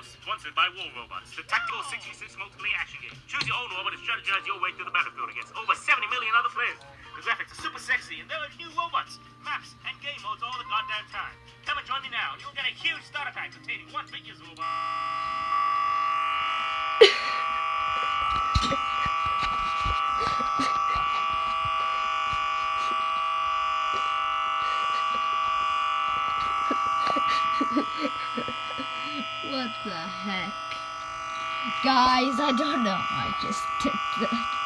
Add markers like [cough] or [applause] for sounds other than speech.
Sponsored by War Robots, the tactical 66 multiplayer action game. Choose your own robot and strategize your way through the battlefield against over 70 million other players. The graphics are super sexy, and there are new robots, maps, and game modes all the goddamn time. Come and join me now, and you'll get a huge starter pack containing one figures robot. [laughs] what the heck? Guys, I don't know. I just did that.